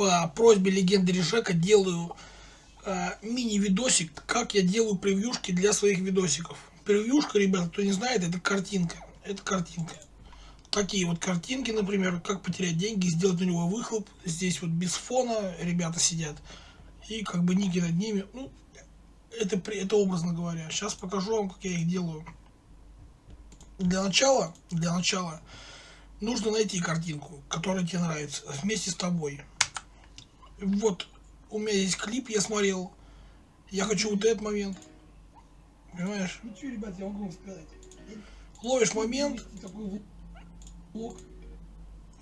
по просьбе легенды Решека делаю э, мини-видосик, как я делаю превьюшки для своих видосиков. Превьюшка, ребята, кто не знает, это картинка. Это картинка. Такие вот картинки, например, как потерять деньги, сделать у него выхлоп. Здесь вот без фона ребята сидят. И как бы ники над ними. Ну, это, это образно говоря. Сейчас покажу вам, как я их делаю. Для начала, для начала нужно найти картинку, которая тебе нравится, вместе с тобой. Вот, у меня есть клип, я смотрел. Я хочу вот этот момент. Понимаешь? Ну что, ребят, я могу вам сказать. Ловишь момент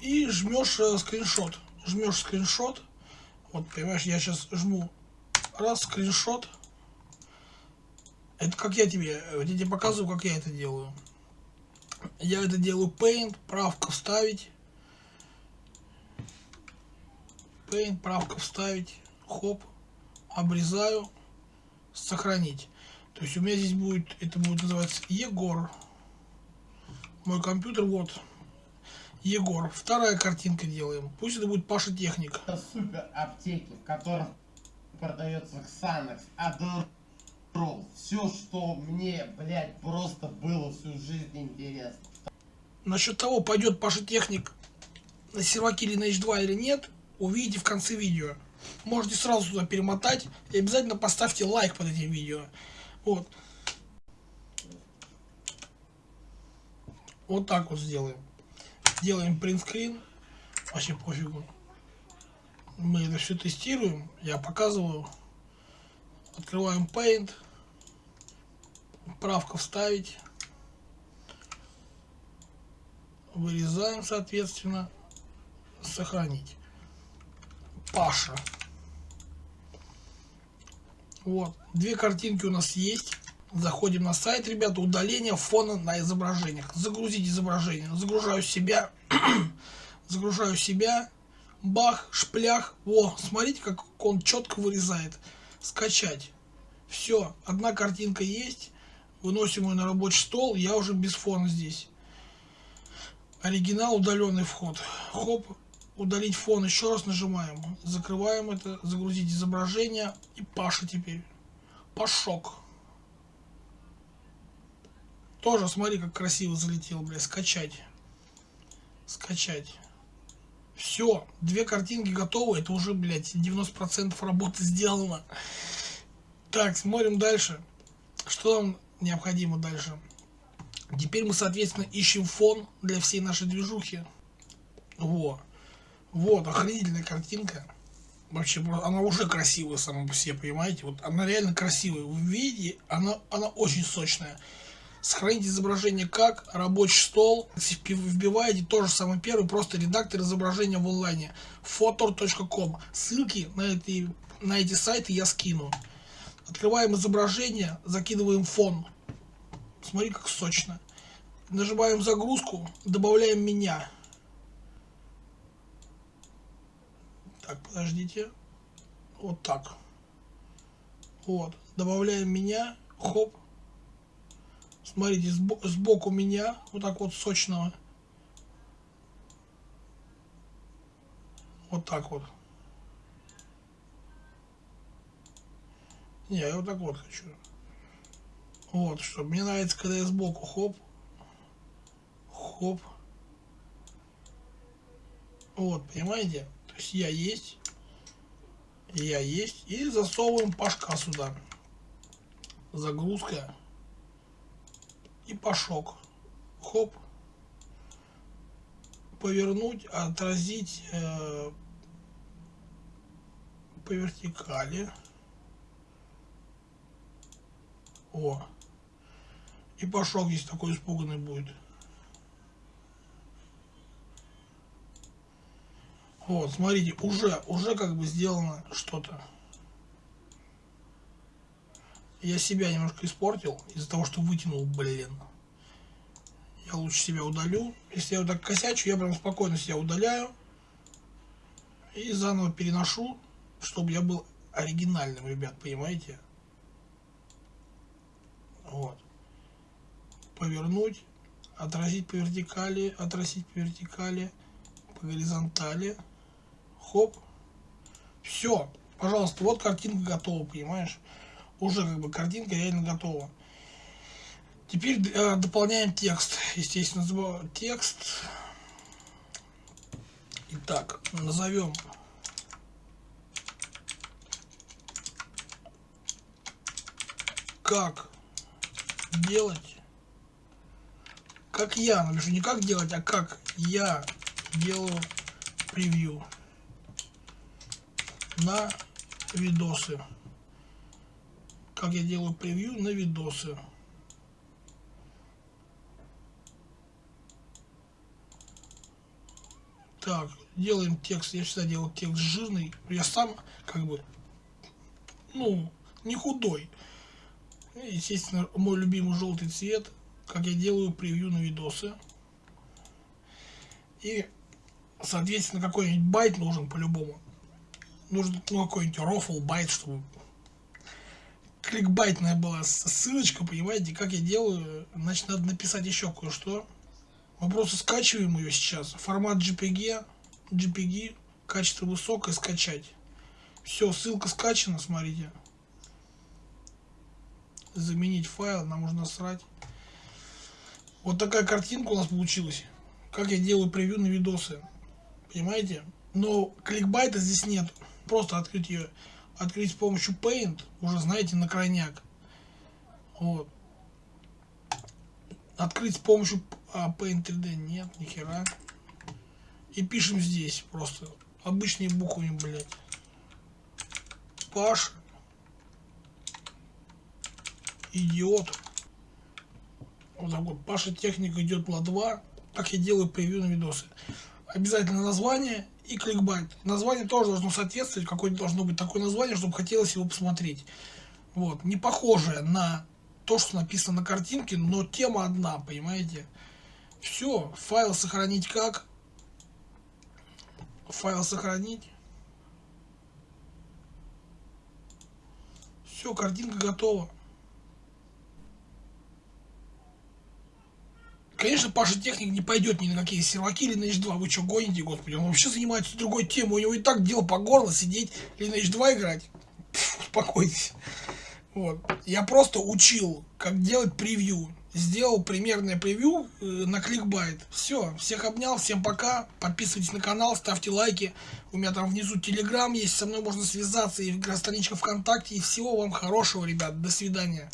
и жмешь э, скриншот. Жмешь скриншот. Вот, понимаешь, я сейчас жму раз скриншот. Это как я тебе, я тебе показываю, как я это делаю. Я это делаю Paint, правка вставить. Paint, правка вставить. Хоп. Обрезаю. Сохранить. То есть у меня здесь будет, это будет называться Егор. Мой компьютер, вот. Егор. Вторая картинка делаем. Пусть это будет Паша Техник. Это супер аптеки, в которых продается Xanax, Адderall. Все, что мне, блядь, просто было всю жизнь интересно. Насчет того, пойдет Паша Техник на или на H2 или нет, увидите в конце видео. Можете сразу туда перемотать и обязательно поставьте лайк под этим видео. Вот. Вот так вот сделаем. Делаем принтскрин. Вообще пофигу. Мы это все тестируем. Я показываю. Открываем Paint. Правка вставить. Вырезаем, соответственно. Сохранить. Паша. Вот. Две картинки у нас есть. Заходим на сайт, ребята, удаление фона на изображениях. Загрузить изображение. Загружаю себя. Загружаю себя. Бах, шплях. О, смотрите, как он четко вырезает. Скачать. Все, одна картинка есть. Выносим ее на рабочий стол. Я уже без фона здесь. Оригинал, удаленный вход. Хоп, удалить фон. Еще раз нажимаем. Закрываем это. Загрузить изображение. И Паша теперь. Пашок. Тоже, смотри, как красиво залетел, бля. Скачать. Скачать. Все, две картинки готовы. Это уже, блядь, 90% работы сделано. Так, смотрим дальше. Что нам необходимо дальше? Теперь мы, соответственно, ищем фон для всей нашей движухи. Во. Вот, охренительная картинка. Вообще, она уже красивая сама по себе, понимаете? Вот она реально красивая. Вы видите, она, она очень сочная. Сохранить изображение как? Рабочий стол. Вбиваете то же самое первый, просто редактор изображения в онлайне. Photor.com. Ссылки на эти, на эти сайты я скину. Открываем изображение, закидываем фон. Смотри, как сочно. Нажимаем загрузку, добавляем меня. Так, подождите. Вот так. Вот. Добавляем меня. Хоп. Смотрите, сбоку меня. Вот так вот сочного. Вот так вот. Не, я вот так вот хочу. Вот, что мне нравится, когда я сбоку хоп, хоп. Вот, понимаете? То есть я есть, я есть, и засовываем пашка сюда. Загрузка и пашок. Хоп. Повернуть, отразить э, по вертикали. О. И пошел здесь такой испуганный будет. Вот, смотрите, уже, уже как бы сделано что-то. Я себя немножко испортил из-за того, что вытянул, блин. Я лучше себя удалю. Если я вот так косячу, я прям спокойно себя удаляю. И заново переношу, чтобы я был оригинальным, ребят, понимаете? Вот повернуть, отразить по вертикали, отразить по вертикали, по горизонтали, хоп, Все, пожалуйста, вот картинка готова, понимаешь? Уже как бы картинка реально готова. Теперь э, дополняем текст. Естественно, текст. Итак, назовем как делать, как я напишу, не как делать, а как я делаю превью на видосы. Как я делаю превью на видосы. Так, делаем текст. Я всегда делал текст жирный. Я сам, как бы, ну, не худой. Естественно, мой любимый желтый цвет. Как я делаю превью на видосы. И, соответственно, какой-нибудь байт нужен по-любому. Нужен ну, какой-нибудь рофл байт, чтобы кликбайтная была ссылочка, понимаете, как я делаю. Значит, надо написать еще кое-что. Мы просто скачиваем ее сейчас. Формат JPG, JPG, качество высокое, скачать. Все, ссылка скачана, смотрите. Заменить файл, нам нужно срать. Вот такая картинка у нас получилась. Как я делаю превью на видосы. Понимаете? Но кликбайта здесь нет. Просто открыть ее. Открыть с помощью Paint. Уже знаете, на крайняк. Вот. Открыть с помощью а, Paint 3D. Нет, нихера. И пишем здесь просто. Обычные буквами, блядь. Паш. Идиот. Вот так вот. Паша техника идет на 2. Как я делаю превью на видосы. Обязательно название и кликбайт. Название тоже должно соответствовать. Какое должно быть такое название, чтобы хотелось его посмотреть. Вот. Не похожее на то, что написано на картинке, но тема одна, понимаете? Все, файл сохранить как? Файл сохранить. Все, картинка готова. Конечно, Паша Техник не пойдет ни на какие серваки Lineage 2. Вы что, гоните, господи? Он вообще занимается другой темой. У него и так дело по горло сидеть Lineage 2 играть. Пфф, успокойтесь. Вот. Я просто учил, как делать превью. Сделал примерное превью э, на кликбайт. Все, всех обнял, всем пока. Подписывайтесь на канал, ставьте лайки. У меня там внизу телеграм есть, со мной можно связаться и страничка ВКонтакте. И всего вам хорошего, ребят. До свидания.